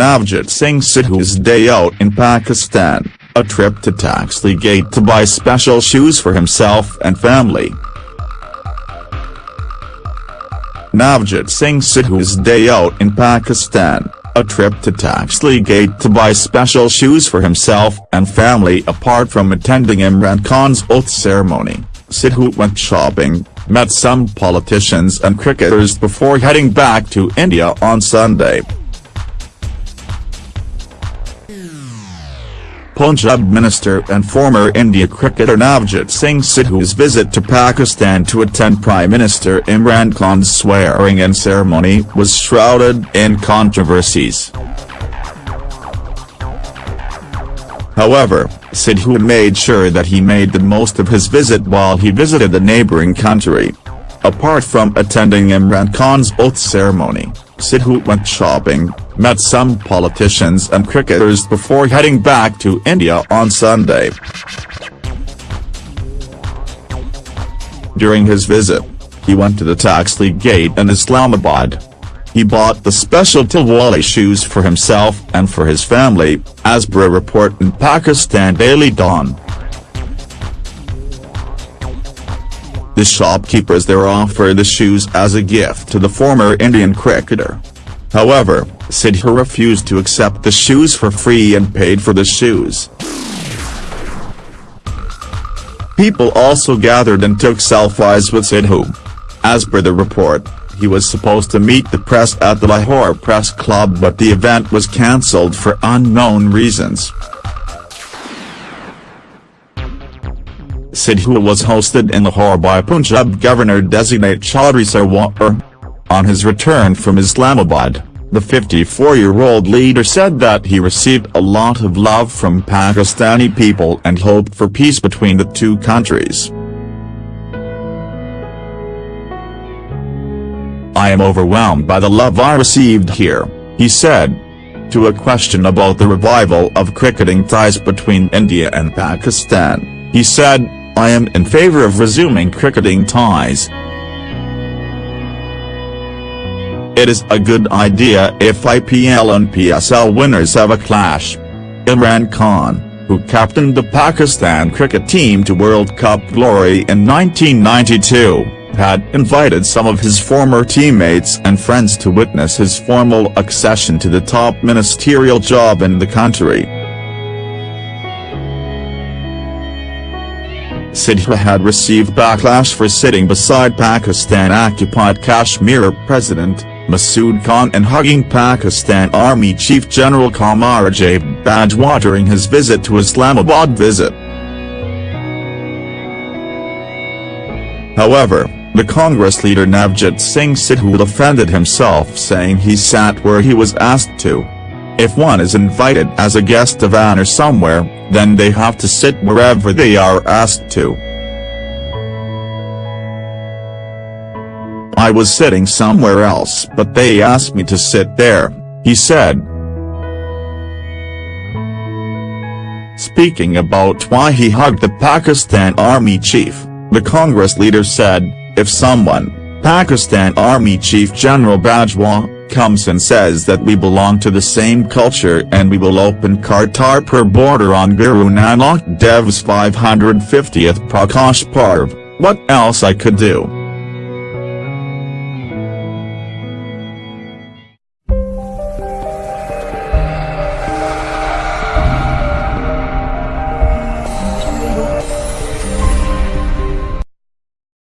Navjot Singh Sidhu's day out in Pakistan, a trip to Taxali Gate to buy special shoes for himself and family. Navjot Singh Sidhu's day out in Pakistan, a trip to Taxali Gate to buy special shoes for himself and family apart from attending Imran Khan's oath ceremony. Sidhu went shopping, met some politicians and cricketers before heading back to India on Sunday. Punjab minister and former India cricketer Navjot Singh Sidhu's visit to Pakistan to attend Prime Minister Imran Khan's swearing-in ceremony was shrouded in controversies. However, Sidhu made sure that he made the most of his visit while he visited the neighbouring country. Apart from attending Imran Khan's oath ceremony, Sidhu went shopping, met some politicians and cricketers before heading back to India on Sunday. During his visit, he went to the Taxali Gate in Islamabad, he bought the special Tilwali shoes for himself and for his family, as per a report in Pakistan Daily Dawn. The shopkeepers there offered the shoes as a gift to the former Indian cricketer. However, Sidhu refused to accept the shoes for free and paid for the shoes. People also gathered and took selfies with Sidhu. As per the report, he was supposed to meet the press at the Lahore Press Club but the event was cancelled for unknown reasons. Sidhu was hosted in Lahore by Punjab Governor-designate Chaudhry Sarwar. On his return from Islamabad, the 54-year-old leader said that he received a lot of love from Pakistani people and hoped for peace between the two countries. I am overwhelmed by the love I received here, he said. To a question about the revival of cricketing ties between India and Pakistan, he said, I am in favour of resuming cricketing ties. It is a good idea if IPL and PSL winners have a clash. Imran Khan, who captained the Pakistan cricket team to World Cup glory in 1992 had invited some of his former teammates and friends to witness his formal accession to the top ministerial job in the country. Sidhu had received backlash for sitting beside Pakistan-occupied Kashmir President, Masood Khan and hugging Pakistan Army Chief General Qamar Bajwa during his visit to Islamabad visit. However, the Congress leader Navjot Singh Sidhu defended himself saying he sat where he was asked to. If one is invited as a guest of honor somewhere, then they have to sit wherever they are asked to. I was sitting somewhere else but they asked me to sit there, he said. Speaking about why he hugged the Pakistan Army chief, the Congress leader said, if someone, Pakistan Army Chief General Bajwa, comes and says that we belong to the same culture and we will open Kartarpur border on Guru Nanak Dev's 550th Prakash Parv, what else I could do?